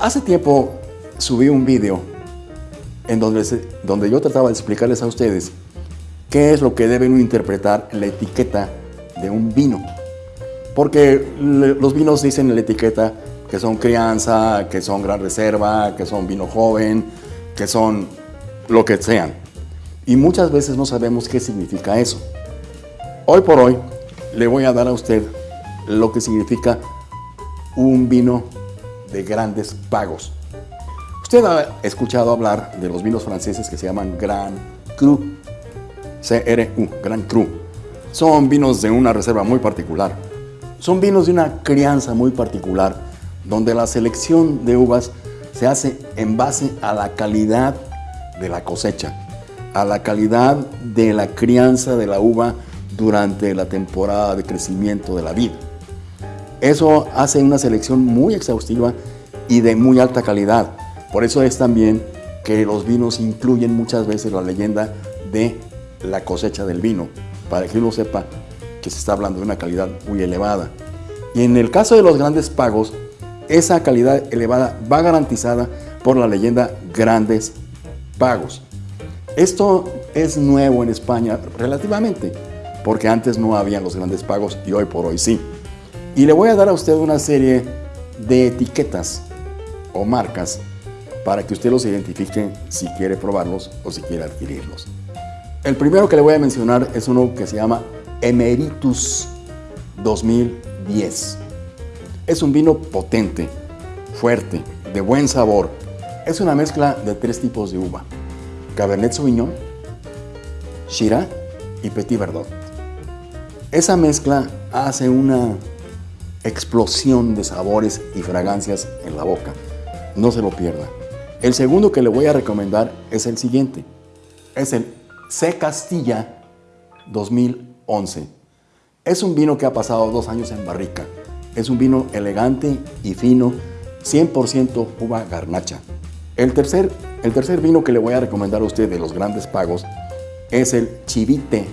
Hace tiempo subí un video en donde, donde yo trataba de explicarles a ustedes qué es lo que deben interpretar en la etiqueta de un vino. Porque los vinos dicen en la etiqueta que son crianza, que son gran reserva, que son vino joven, que son lo que sean. Y muchas veces no sabemos qué significa eso. Hoy por hoy le voy a dar a usted lo que significa un vino de grandes pagos. Usted ha escuchado hablar de los vinos franceses que se llaman Grand Cru, C-R-U, Grand Cru. Son vinos de una reserva muy particular. Son vinos de una crianza muy particular, donde la selección de uvas se hace en base a la calidad de la cosecha, a la calidad de la crianza de la uva durante la temporada de crecimiento de la vid. Eso hace una selección muy exhaustiva y de muy alta calidad. Por eso es también que los vinos incluyen muchas veces la leyenda de la cosecha del vino, para que uno sepa que se está hablando de una calidad muy elevada. Y en el caso de los grandes pagos, esa calidad elevada va garantizada por la leyenda grandes pagos. Esto es nuevo en España relativamente, porque antes no habían los grandes pagos y hoy por hoy sí. Y le voy a dar a usted una serie de etiquetas o marcas para que usted los identifique si quiere probarlos o si quiere adquirirlos. El primero que le voy a mencionar es uno que se llama Emeritus 2010. Es un vino potente, fuerte, de buen sabor. Es una mezcla de tres tipos de uva. Cabernet Sauvignon, Shiraz y Petit Verdot. Esa mezcla hace una explosión de sabores y fragancias en la boca. No se lo pierda. El segundo que le voy a recomendar es el siguiente. Es el C. Castilla 2011. Es un vino que ha pasado dos años en barrica. Es un vino elegante y fino, 100% uva garnacha. El tercer, el tercer vino que le voy a recomendar a usted de los grandes pagos es el Chivite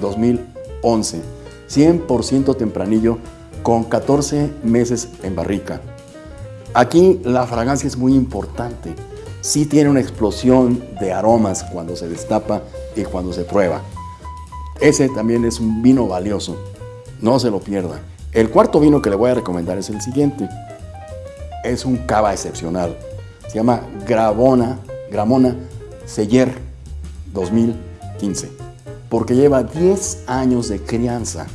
2011, 100% tempranillo con 14 meses en barrica. Aquí la fragancia es muy importante. Sí tiene una explosión de aromas cuando se destapa y cuando se prueba. Ese también es un vino valioso. No se lo pierda. El cuarto vino que le voy a recomendar es el siguiente. Es un cava excepcional. Se llama Gravona, Gramona Seller 2015. Porque lleva 10 años de crianza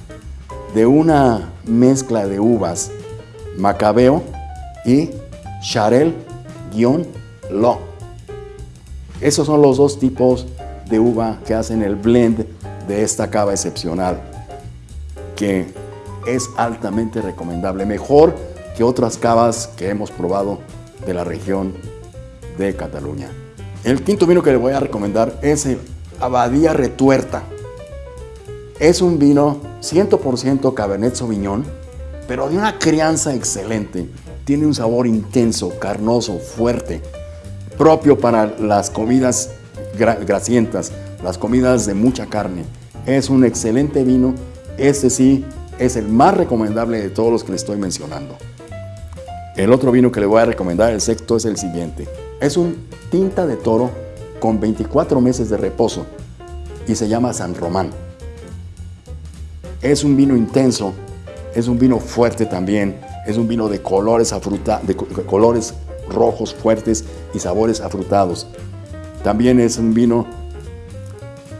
de una mezcla de uvas Macabeo y Charel-Lo. Esos son los dos tipos de uva que hacen el blend de esta cava excepcional, que es altamente recomendable, mejor que otras cavas que hemos probado de la región de Cataluña. El quinto vino que le voy a recomendar es el Abadía Retuerta. Es un vino 100% Cabernet Sauvignon, pero de una crianza excelente. Tiene un sabor intenso, carnoso, fuerte, propio para las comidas grasientas, las comidas de mucha carne. Es un excelente vino. Este sí es el más recomendable de todos los que le estoy mencionando. El otro vino que le voy a recomendar, el sexto, es el siguiente. Es un tinta de toro con 24 meses de reposo y se llama San Román. Es un vino intenso, es un vino fuerte también, es un vino de colores, afruta, de colores rojos fuertes y sabores afrutados. También es un vino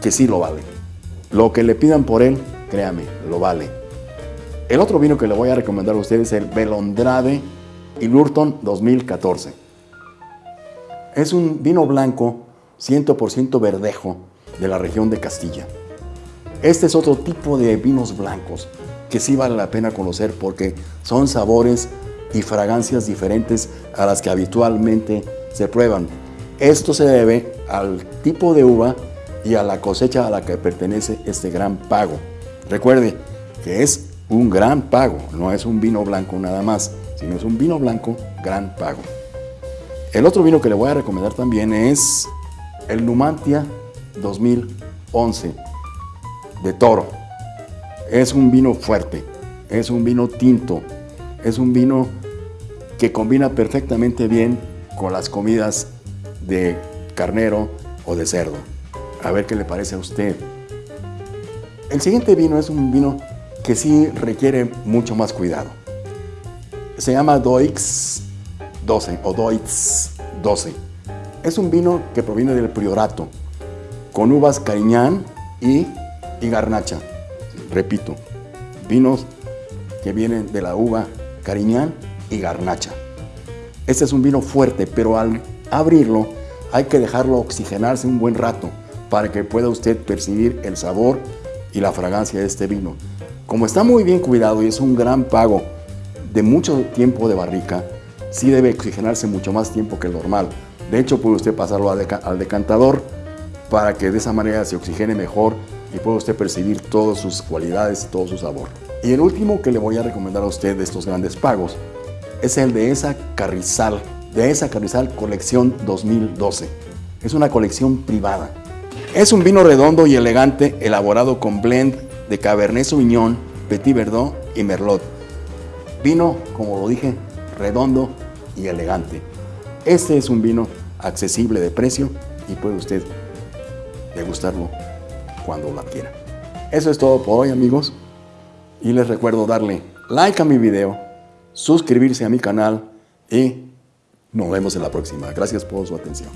que sí lo vale. Lo que le pidan por él, créame, lo vale. El otro vino que le voy a recomendar a ustedes es el Belondrade y Lurton 2014. Es un vino blanco 100% verdejo de la región de Castilla. Este es otro tipo de vinos blancos que sí vale la pena conocer porque son sabores y fragancias diferentes a las que habitualmente se prueban. Esto se debe al tipo de uva y a la cosecha a la que pertenece este gran pago. Recuerde que es un gran pago, no es un vino blanco nada más, sino es un vino blanco gran pago. El otro vino que le voy a recomendar también es el Numantia 2011 de toro. Es un vino fuerte, es un vino tinto, es un vino que combina perfectamente bien con las comidas de carnero o de cerdo. A ver qué le parece a usted. El siguiente vino es un vino que sí requiere mucho más cuidado. Se llama Doix 12 o Doix 12. Es un vino que proviene del Priorato, con uvas Cariñán y, y Garnacha. Repito, vinos que vienen de la uva Cariñán y Garnacha. Este es un vino fuerte, pero al abrirlo hay que dejarlo oxigenarse un buen rato para que pueda usted percibir el sabor y la fragancia de este vino. Como está muy bien cuidado y es un gran pago de mucho tiempo de barrica, sí debe oxigenarse mucho más tiempo que el normal. De hecho, puede usted pasarlo al, decantador para que de esa manera se oxigene mejor y pueda usted percibir todas sus cualidades, todo su sabor. Y el último que le voy a recomendar a usted de estos grandes pagos es el de esa Carrizal, de esa Carrizal Colección 2012. Es una colección privada. Es un vino redondo y elegante elaborado con blend de Cabernet Sauvignon, Petit Verdot y Merlot. Vino, como lo dije, redondo y elegante. Este es un vino accesible de precio y puede usted degustarlo cuando lo quiera. Eso es todo por hoy amigos y les recuerdo darle like a mi video, suscribirse a mi canal y nos vemos en la próxima. Gracias por su atención.